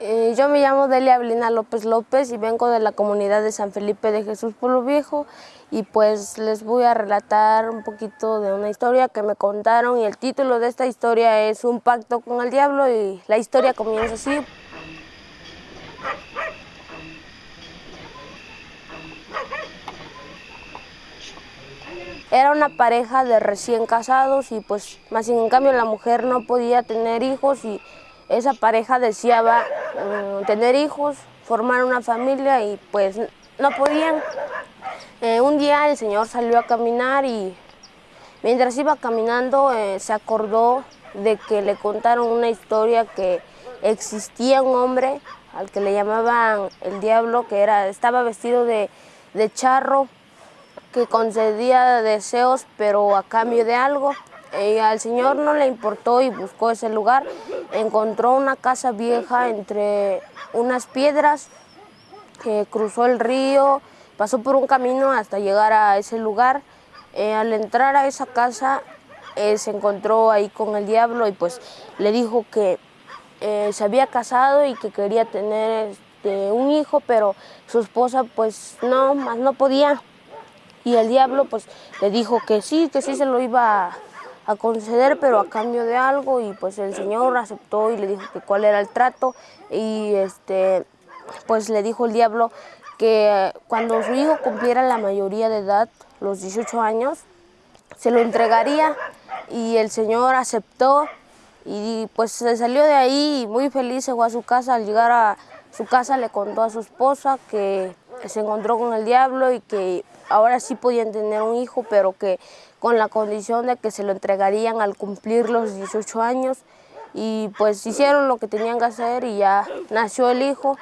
Eh, yo me llamo Delia Avelina López López y vengo de la comunidad de San Felipe de Jesús Pueblo Viejo y pues les voy a relatar un poquito de una historia que me contaron y el título de esta historia es Un pacto con el diablo y la historia comienza así. Era una pareja de recién casados y pues más en cambio la mujer no podía tener hijos y esa pareja deseaba mm, tener hijos, formar una familia y pues no podían. Eh, un día el señor salió a caminar y mientras iba caminando eh, se acordó de que le contaron una historia que existía un hombre al que le llamaban el diablo, que era, estaba vestido de, de charro, que concedía deseos pero a cambio de algo. Y al señor no le importó y buscó ese lugar. Encontró una casa vieja entre unas piedras, cruzó el río, pasó por un camino hasta llegar a ese lugar. Eh, al entrar a esa casa eh, se encontró ahí con el diablo y pues le dijo que eh, se había casado y que quería tener este, un hijo, pero su esposa pues no, más no podía. Y el diablo pues le dijo que sí, que sí se lo iba a, conceder, pero a cambio de algo. Y pues el señor aceptó y le dijo que cuál era el trato. Y este, pues le dijo el diablo que cuando su hijo cumpliera la mayoría de edad, los 18 años, se lo entregaría. Y el señor aceptó y pues se salió de ahí muy feliz se fue a su casa. Al llegar a su casa le contó a su esposa que se encontró con el diablo y que ahora sí podían tener un hijo, pero que con la condición de que se lo entregarían al cumplir los 18 años. Y pues hicieron lo que tenían que hacer y ya nació el hijo.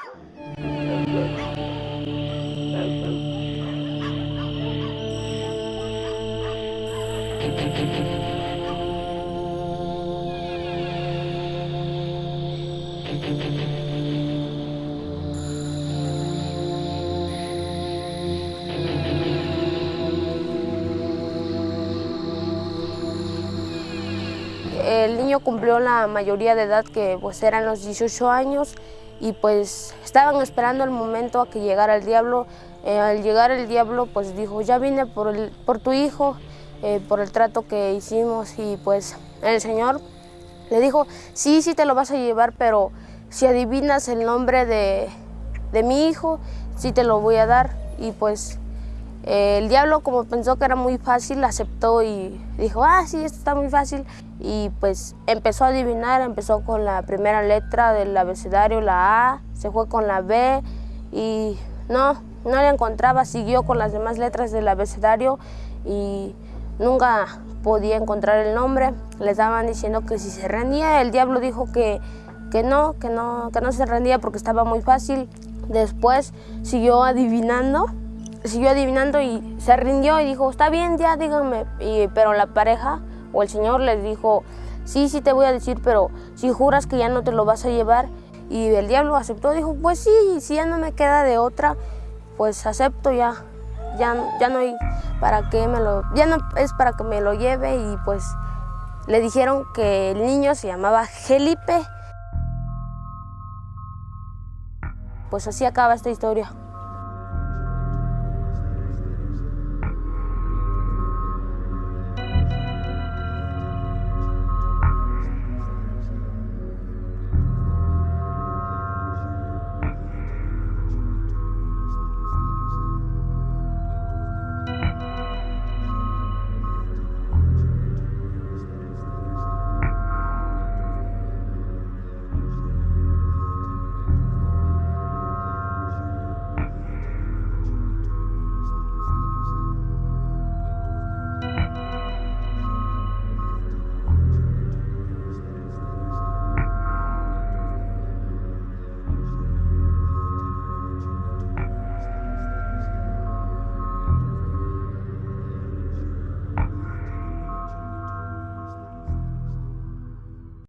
El niño cumplió la mayoría de edad que pues eran los 18 años y pues estaban esperando el momento a que llegara el diablo. Eh, al llegar el diablo pues dijo ya vine por, el, por tu hijo, eh, por el trato que hicimos y pues el señor le dijo sí, sí te lo vas a llevar pero si adivinas el nombre de, de mi hijo sí te lo voy a dar y pues el diablo, como pensó que era muy fácil, aceptó y dijo, ah, sí, esto está muy fácil. Y pues empezó a adivinar, empezó con la primera letra del abecedario, la A, se fue con la B y no, no la encontraba, siguió con las demás letras del abecedario y nunca podía encontrar el nombre. Le estaban diciendo que si se rendía, el diablo dijo que, que no, que no, que no se rendía porque estaba muy fácil. Después siguió adivinando siguió adivinando y se rindió y dijo, está bien, ya díganme. pero la pareja o el señor les dijo, sí, sí te voy a decir, pero si juras que ya no te lo vas a llevar. Y el diablo aceptó, dijo, pues sí, si ya no me queda de otra, pues acepto ya. Ya, ya no hay para qué me lo, ya no es para que me lo lleve y pues le dijeron que el niño se llamaba Felipe. Pues así acaba esta historia.